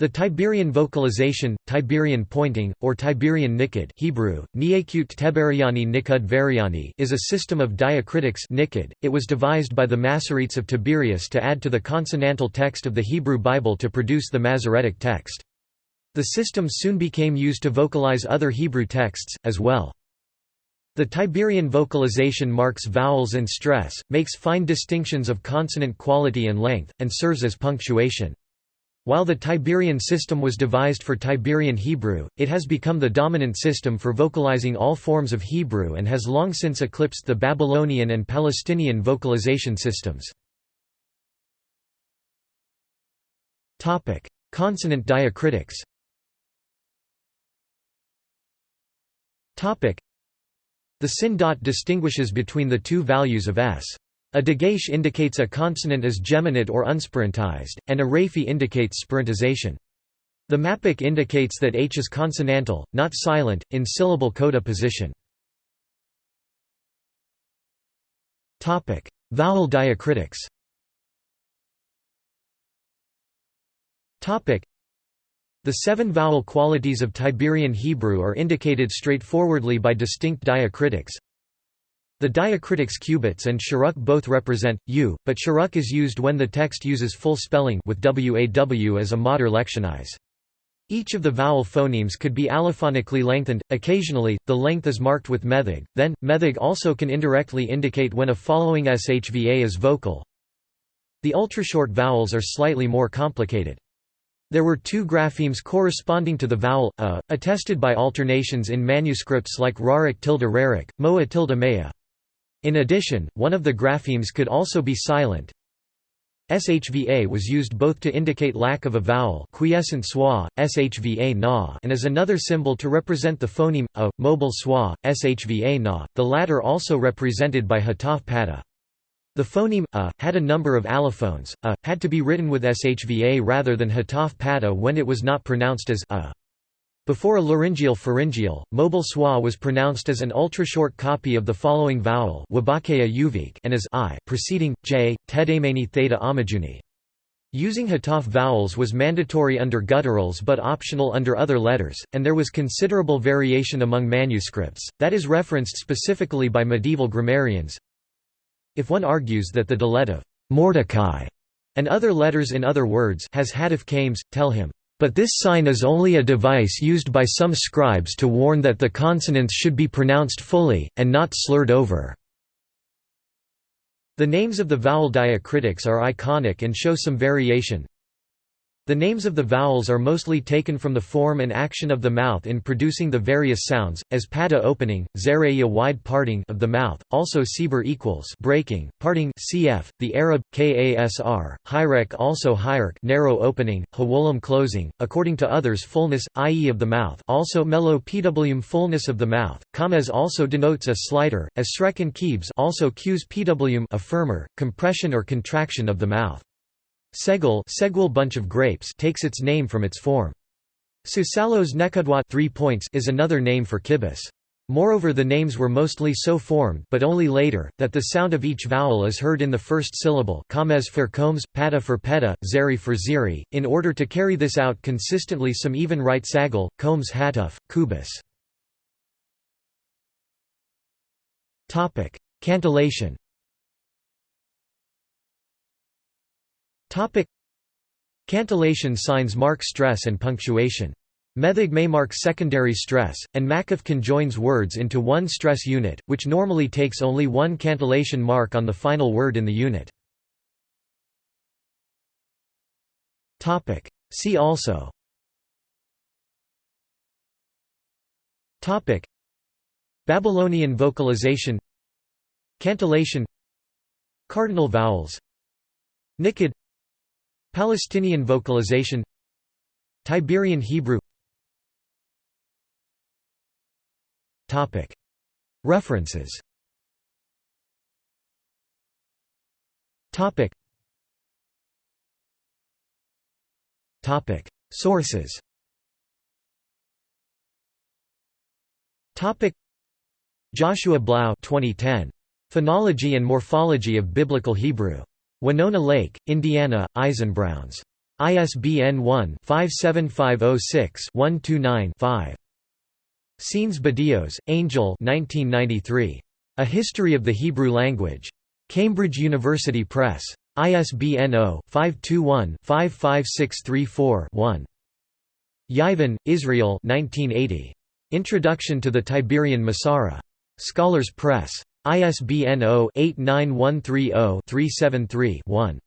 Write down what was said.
The Tiberian vocalization, Tiberian pointing, or Tiberian nikud Hebrew, Nikud is a system of diacritics nikud. .It was devised by the Masoretes of Tiberias to add to the consonantal text of the Hebrew Bible to produce the Masoretic text. The system soon became used to vocalize other Hebrew texts, as well. The Tiberian vocalization marks vowels and stress, makes fine distinctions of consonant quality and length, and serves as punctuation. While the Tiberian system was devised for Tiberian Hebrew, it has become the dominant system for vocalizing all forms of Hebrew and has long since eclipsed the Babylonian and Palestinian vocalization systems. Consonant diacritics The sin dot distinguishes between the two values of s. A dagesh indicates a consonant as geminate or unspirantized, and a raphe indicates spirantization. The mappiq indicates that h is consonantal, not silent, in syllable coda position. Vowel diacritics The seven vowel qualities of Tiberian Hebrew are indicated straightforwardly by distinct diacritics, the diacritics cubits and shuruk both represent u, but shuruk is used when the text uses full spelling with waw as a mater lectionis. Each of the vowel phonemes could be allophonically lengthened, occasionally, the length is marked with meteg, then, meteg also can indirectly indicate when a following shva is vocal. The ultrashort vowels are slightly more complicated. There were two graphemes corresponding to the vowel a, attested by alternations in manuscripts like Rarik tilde Rarik, Moa tilde Maya. In addition, one of the graphemes could also be silent. Shva was used both to indicate lack of a vowel quiescent schwa, shva na, and as another symbol to represent the phoneme, a, mobile schwa, shva na, the latter also represented by hataf patah. The phoneme, a, had a number of allophones, a, had to be written with shva rather than hataf patah when it was not pronounced as a. Before a laryngeal pharyngeal, mobile schwa was pronounced as an ultra-short copy of the following vowel and as i, preceding, j, tedemeni theta amajuni. Using hataf vowels was mandatory under gutturals but optional under other letters, and there was considerable variation among manuscripts, that is referenced specifically by medieval grammarians. If one argues that the dalet of Mordecai and other letters in other words has hadif kames, tell him, but this sign is only a device used by some scribes to warn that the consonants should be pronounced fully, and not slurred over. The names of the vowel diacritics are iconic and show some variation. The names of the vowels are mostly taken from the form and action of the mouth in producing the various sounds, as pata opening, zereya wide parting of the mouth, also sibur equals breaking, parting cf. The Arab kasr, hyrek also hyrek narrow opening, hawolam closing, according to others fullness, i.e. of the mouth, also melo pwm fullness of the mouth. Kames also denotes a slider, as shrek and kibs also qs pwm a firmer, compression or contraction of the mouth. Segul segual bunch of grapes takes its name from its form. Susalos nekudwat three points is another name for kibis. Moreover the names were mostly so formed but only later, that the sound of each vowel is heard in the first syllable kames for combs, pada for peda, zeri for ziri. In order to carry this out consistently some even write sagul, combs hatuf, kubis. Cantillation Cantillation signs mark stress and punctuation. Meteg may mark secondary stress, and Maqaf conjoins words into one stress unit, which normally takes only one cantillation mark on the final word in the unit. See also. Babylonian vocalization. Cantillation. Cardinal vowels. Nikud Palestinian vocalization Tiberian Hebrew. References. Sources. Joshua Blau 2010. Phonology and Morphology of Biblical Hebrew. Winona Lake, Indiana, Eisenbrauns. ISBN 1-57506-129-5. Sáenz-Badillos, Angel 1993. A History of the Hebrew Language. Cambridge University Press. ISBN 0-521-55634-1. Yeivin, Israel 1980. Introduction to the Tiberian Masorah. Scholars Press. ISBN 0-89130-373-1.